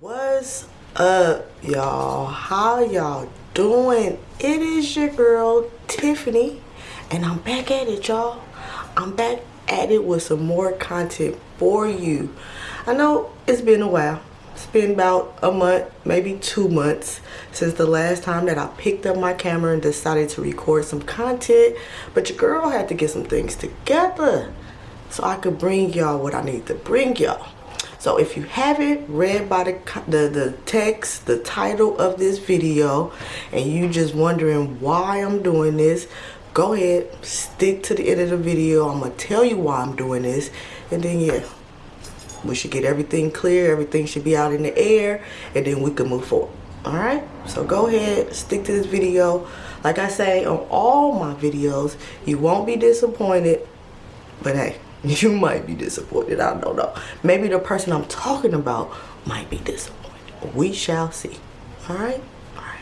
What's up, y'all? How y'all doing? It is your girl, Tiffany, and I'm back at it, y'all. I'm back at it with some more content for you. I know it's been a while. It's been about a month, maybe two months since the last time that I picked up my camera and decided to record some content. But your girl had to get some things together so I could bring y'all what I need to bring y'all. So if you haven't read by the, the, the text, the title of this video, and you just wondering why I'm doing this, go ahead, stick to the end of the video. I'm going to tell you why I'm doing this. And then, yeah, we should get everything clear. Everything should be out in the air. And then we can move forward. Alright? So go ahead, stick to this video. Like I say on all my videos, you won't be disappointed. But hey, you might be disappointed. I don't know. Maybe the person I'm talking about might be disappointed. We shall see. Alright? Alright.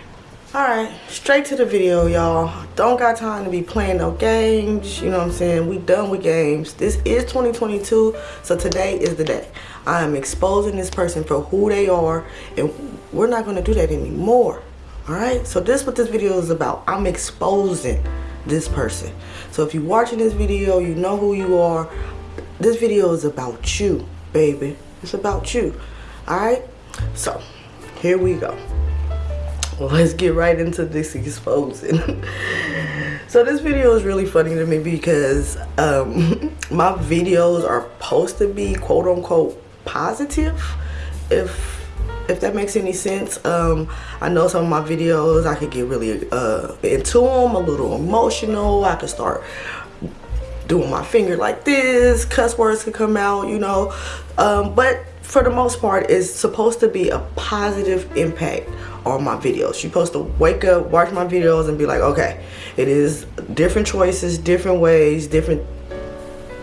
Alright, straight to the video, y'all. Don't got time to be playing no games. You know what I'm saying? We done with games. This is 2022, so today is the day. I am exposing this person for who they are, and we're not going to do that anymore. Alright? So this what this video is about. I'm exposing this person. So if you're watching this video, you know who you are. This video is about you, baby. It's about you. Alright? So, here we go. Let's get right into this exposing. so this video is really funny to me because um, my videos are supposed to be quote unquote positive. If if that makes any sense. Um, I know some of my videos, I could get really uh, into them, a little emotional. I could start doing my finger like this, cuss words could come out, you know. Um, but for the most part, it's supposed to be a positive impact on my videos. You're supposed to wake up, watch my videos and be like, okay, it is different choices, different ways, different,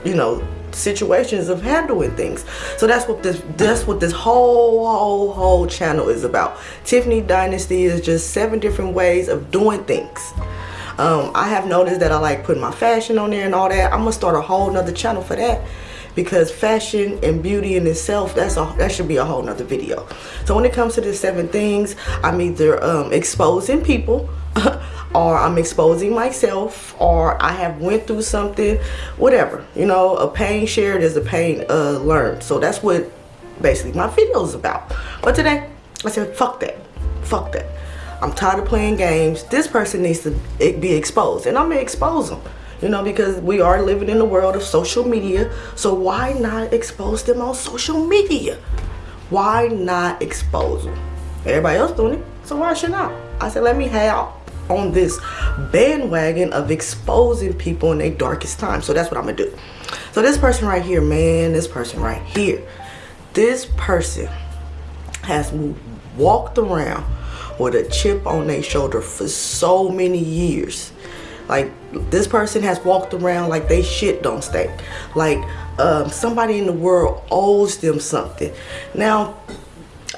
you know, situations of handling things. So that's what this that's what this whole whole whole channel is about. Tiffany dynasty is just seven different ways of doing things. Um, i have noticed that i like putting my fashion on there and all that. I'm gonna start a whole nother channel for that because fashion and beauty in itself that's a that should be a whole nother video. So when it comes to the seven things i'm either um, exposing people or I'm exposing myself or I have went through something whatever you know a pain shared is a pain uh, learned. So that's what basically my video is about. But today I said fuck that fuck that. I'm tired of playing games. This person needs to be exposed and I'm gonna expose them you know because we are living in the world of social media. So why not expose them on social media? Why not expose them everybody else doing it so why should not I said let me have on this bandwagon of exposing people in their darkest time. So that's what I'm gonna do. So this person right here, man, this person right here, this person has walked around with a chip on their shoulder for so many years. Like this person has walked around like they shit don't stink. Like um, somebody in the world owes them something. Now,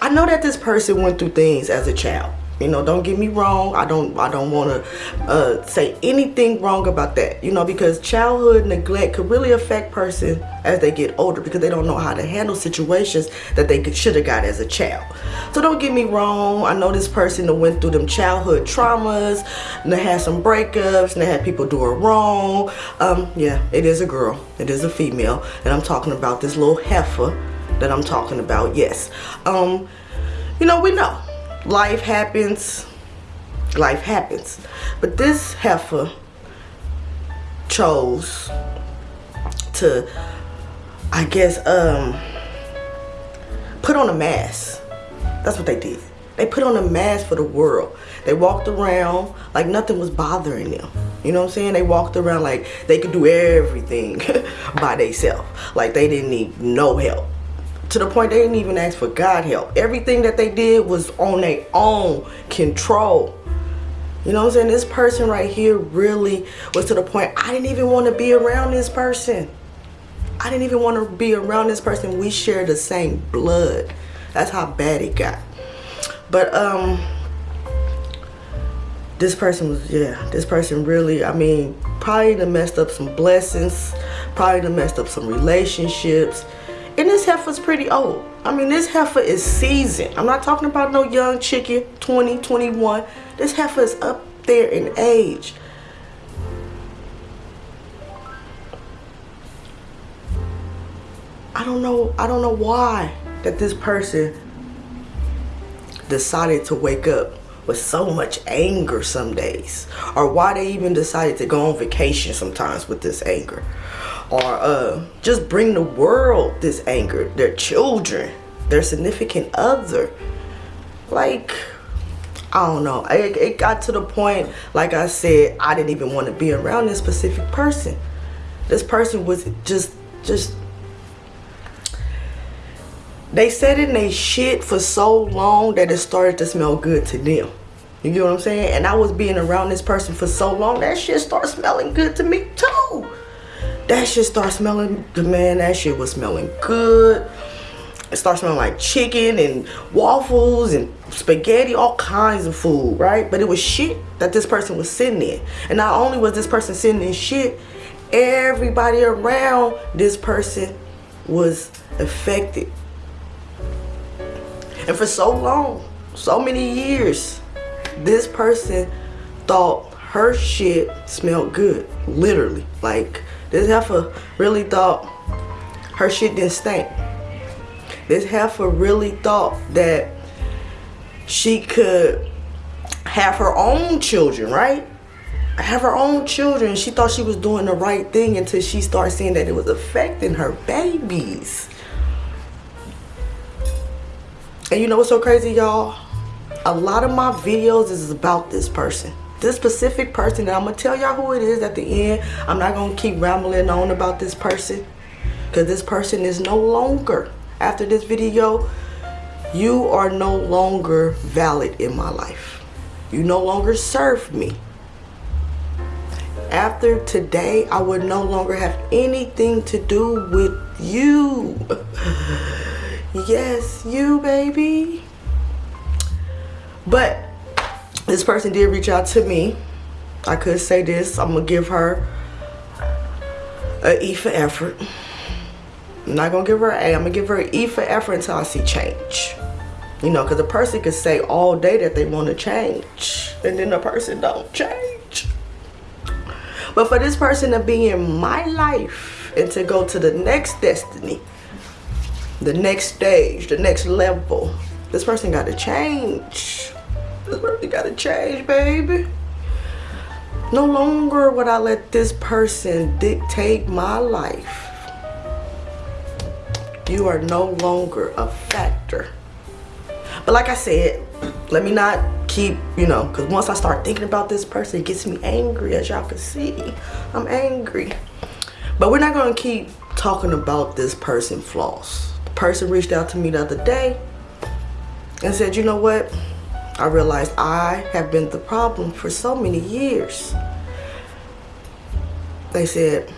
I know that this person went through things as a child you know don't get me wrong. I don't i don't want to uh, say anything wrong about that you know because childhood neglect could really affect person as they get older because they don't know how to handle situations that they should have got as a child. So don't get me wrong. I know this person that went through them childhood traumas and they had some breakups and they had people do her wrong. Um yeah it is a girl. It is a female. And i'm talking about this little heifer that i'm talking about. Yes. Um you know we know life happens life happens. But this heifer chose to I guess um put on a mask. That's what they did. They put on a mask for the world. They walked around like nothing was bothering them. You know what I'm saying? They walked around like they could do everything by themselves like they didn't need no help to the point they didn't even ask for God help. Everything that they did was on their own control. You know what I'm saying? This person right here really was to the point I didn't even want to be around this person. I didn't even want to be around this person. We share the same blood. That's how bad it got. But um this person was yeah, this person really, I mean, probably done messed up some blessings, probably done messed up some relationships. Heifer's pretty old. I mean, this heifer is seasoned. I'm not talking about no young chicken, 20, 21. This heifer is up there in age. I don't know, I don't know why that this person decided to wake up with so much anger some days or why they even decided to go on vacation sometimes with this anger or uh, just bring the world this anger their children their significant other like I don't know it, it got to the point like I said I didn't even want to be around this specific person this person was just just they said in they shit for so long that it started to smell good to them. You get what I'm saying? And I was being around this person for so long, that shit started smelling good to me too. That shit started smelling, man, that shit was smelling good. It started smelling like chicken and waffles and spaghetti, all kinds of food, right? But it was shit that this person was sitting in. And not only was this person sitting in shit, everybody around this person was affected and for so long, so many years, this person thought her shit smelled good. Literally. Like, this heifer really thought her shit didn't stink. This heifer really thought that she could have her own children, right? Have her own children. She thought she was doing the right thing until she started seeing that it was affecting her babies. And you know what's so crazy, y'all? A lot of my videos is about this person. This specific person, and I'm going to tell y'all who it is at the end. I'm not going to keep rambling on about this person. Because this person is no longer, after this video, you are no longer valid in my life. You no longer serve me. After today, I would no longer have anything to do with you. Yes, you, baby. But this person did reach out to me. I could say this. I'm going to give her a E for effort. I'm not going to give her an A. I'm going to give her an E for effort until I see change. You know, because a person could say all day that they want to change. And then the person don't change. But for this person to be in my life and to go to the next destiny the next stage, the next level. This person got to change. This person got to change, baby. No longer would I let this person dictate my life. You are no longer a factor. But like I said, let me not keep, you know, because once I start thinking about this person, it gets me angry, as y'all can see. I'm angry. But we're not going to keep talking about this person flaws person reached out to me the other day and said, you know what? I realized I have been the problem for so many years. They said,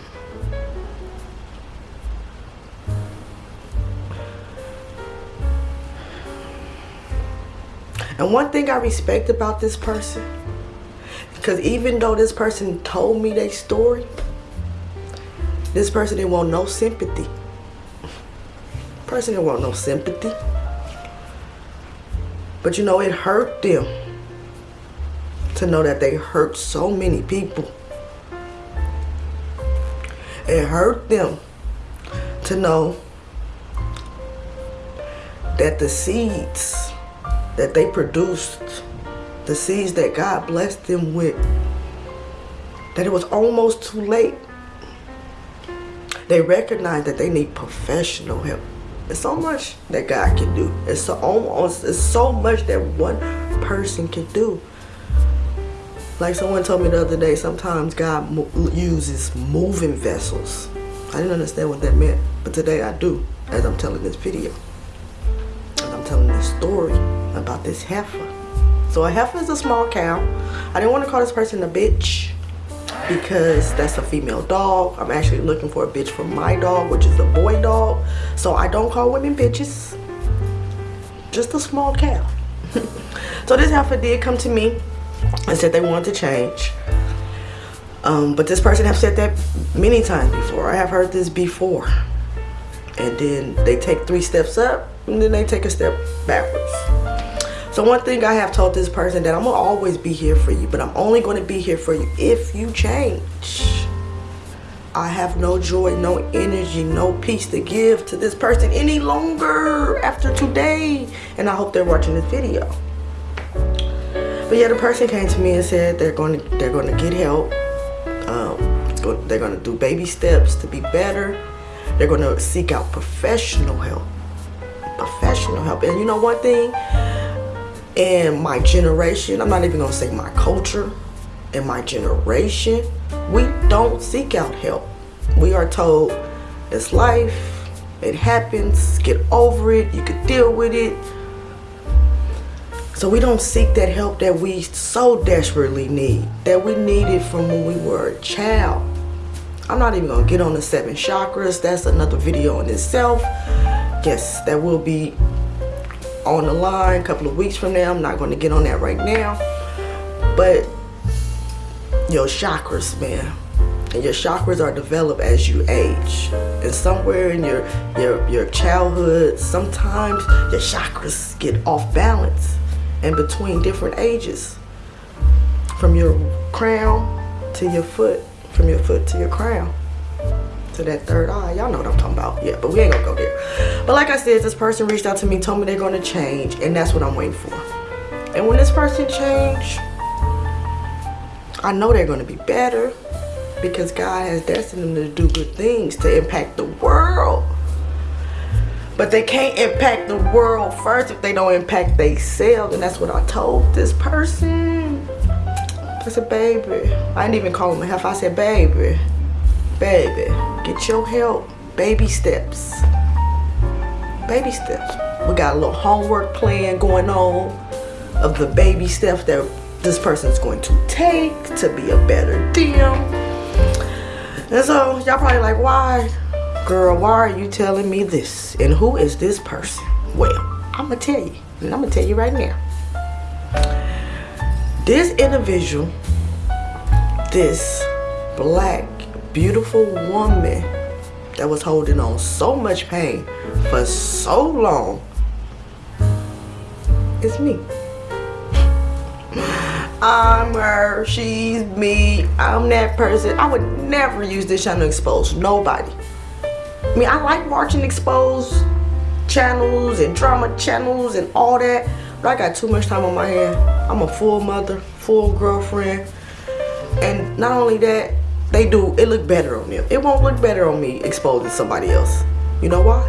And one thing I respect about this person, because even though this person told me their story, this person didn't want no sympathy. Person didn't want no sympathy. But you know, it hurt them to know that they hurt so many people. It hurt them to know that the seeds that they produced, the seeds that God blessed them with, that it was almost too late. They recognized that they need professional help. It's so much that God can do. It's so almost it's so much that one person can do. Like someone told me the other day, sometimes God mo uses moving vessels. I didn't understand what that meant, but today I do, as I'm telling this video. And I'm telling this story about this heifer. So a heifer is a small cow. I didn't want to call this person a bitch because that's a female dog. I'm actually looking for a bitch for my dog, which is a boy dog. So I don't call women bitches. Just a small cow. so this heifer did come to me and said they wanted to change. Um, but this person have said that many times before. I have heard this before. and then they take three steps up and then they take a step backwards so one thing i have told this person that i'm gonna always be here for you but i'm only going to be here for you if you change i have no joy no energy no peace to give to this person any longer after today and i hope they're watching this video but yeah the person came to me and said they're going to they're going to get help um, they're going to do baby steps to be better they're going to seek out professional help. Professional help. And you know one thing? In my generation, I'm not even going to say my culture. In my generation, we don't seek out help. We are told it's life. It happens. Get over it. You can deal with it. So we don't seek that help that we so desperately need. That we needed from when we were a child. I'm not even gonna get on the seven chakras. That's another video in itself. Yes, that will be on the line a couple of weeks from now. I'm not gonna get on that right now. But your chakras, man. And your chakras are developed as you age. And somewhere in your, your, your childhood, sometimes your chakras get off balance and between different ages. From your crown to your foot from your foot to your crown to that third eye. Y'all know what i'm talking about. Yeah but we ain't gonna go there. But like i said this person reached out to me told me they're going to change and that's what i'm waiting for. And when this person change i know they're going to be better because god has destined them to do good things to impact the world. But they can't impact the world first if they don't impact themselves and that's what i told this person. I said, baby. I didn't even call him a half. I said, baby, baby, get your help. Baby steps. Baby steps. We got a little homework plan going on of the baby steps that this person is going to take to be a better them. And so y'all probably like, why? Girl, why are you telling me this? And who is this person? Well, I'm to tell you. And I'm to tell you right now this individual, this black, beautiful woman that was holding on so much pain for so long, it's me. I'm her, she's me, I'm that person. I would never use this channel to expose nobody. I mean, I like watching exposed channels and drama channels and all that. But I got too much time on my hand. I'm a full mother, full girlfriend. And not only that, they do, it look better on them. It won't look better on me exposing somebody else. You know why?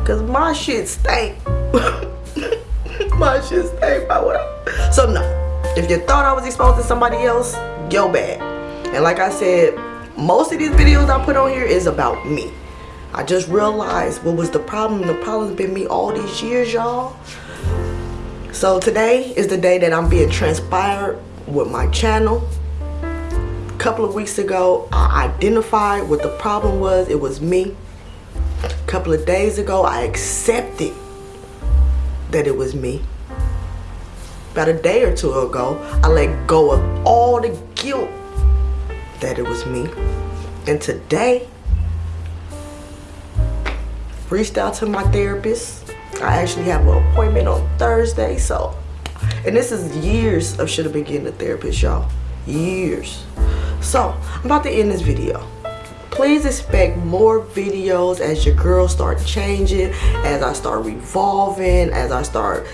Because my shit stank. my shit stank by what I... So no, if you thought I was exposing somebody else, yo bad. And like I said, most of these videos I put on here is about me. I just realized what was the problem. The problem's been me all these years, y'all. So today is the day that I'm being transpired with my channel. Couple of weeks ago, I identified what the problem was. It was me. A couple of days ago, I accepted that it was me. About a day or two ago, I let go of all the guilt that it was me. And today, reached out to my therapist I actually have an appointment on Thursday. So, and this is years of should have been getting a therapist, y'all. Years. So, I'm about to end this video. Please expect more videos as your girls start changing, as I start revolving, as I start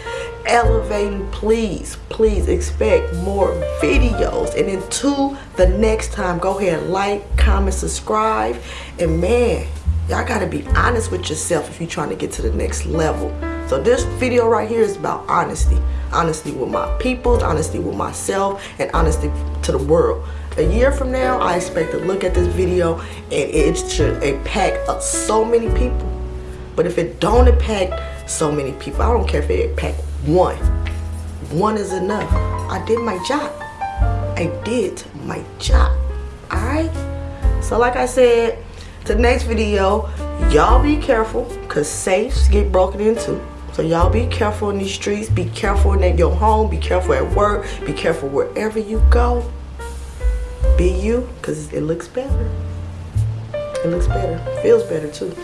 elevating. Please, please expect more videos. And until the next time, go ahead and like, comment, subscribe. And man, y'all gotta be honest with yourself if you're trying to get to the next level so this video right here is about honesty honesty with my people honesty with myself and honesty to the world a year from now i expect to look at this video and it should impact uh, so many people. But if it don't impact so many people i don't care if it impact one. One is enough. I did my job. I did my job. All right? So like i said to the next video y'all be careful because safes get broken into. So y'all be careful in these streets. Be careful in your home. Be careful at work. Be careful wherever you go be you because it looks better it looks better feels better too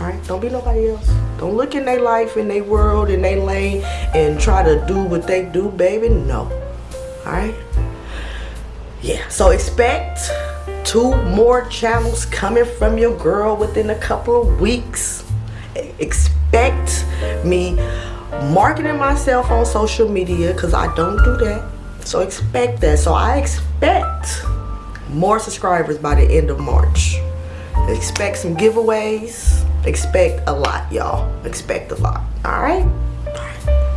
All right, don't be nobody else. Don't look in their life, in their world, in their lane, and try to do what they do, baby. No. All right. Yeah. So expect two more channels coming from your girl within a couple of weeks. Expect me marketing myself on social media because I don't do that. So expect that. So I expect more subscribers by the end of March. Expect some giveaways. Expect a lot, y'all. Expect a lot. All right?